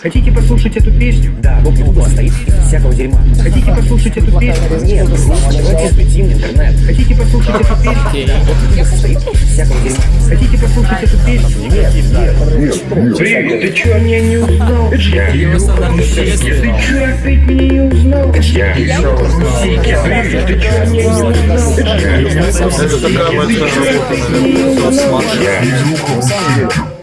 Хотите послушать эту песню? Да, Бог не стоит из всякого дерьма. Хотите послушать эту песню? Нет, давайте запретим интернет. Хотите послушать эту песню? Стоит из всякого дерьма. Хотите послушать эту песню? Нет, нет. Привет, ты чё меня не узнал? Я. Стандарт Ты чё опять меня не узнал? Я. Привет, ты чё меня не узнал? Это я. Работа, наверное, Я. Стайлища. Жесть.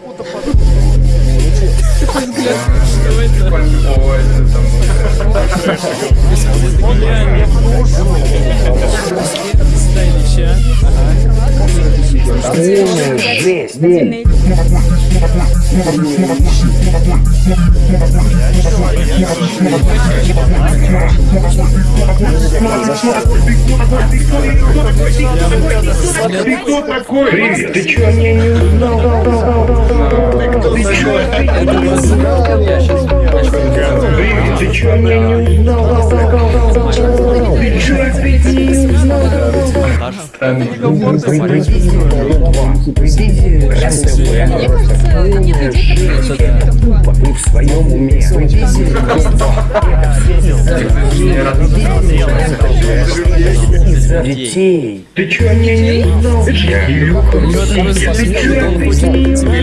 Ты кто такой? Привет, ты чё меня не узнал? Ты чё людей, которые не Тупо, вы в своем уме. Детей. Ты чё меня не узнал? Я. Такой Сики, ты чё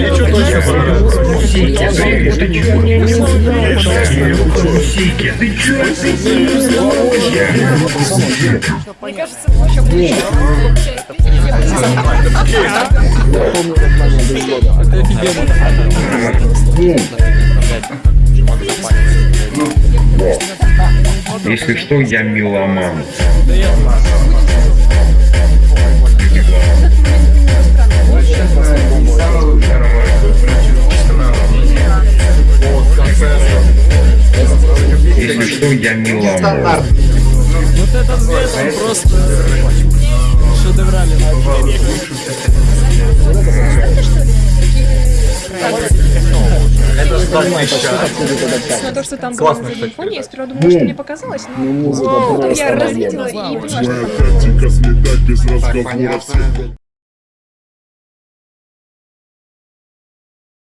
Мне кажется, еще больше. Это офигенно. Если что, я меломан. Да я Что, я меломан. Вот этот взгляд, он просто шедевральный. На то, что там было на заднем фоне, я сперва думала, что мне показалось, но потом я разглядела и поняла, что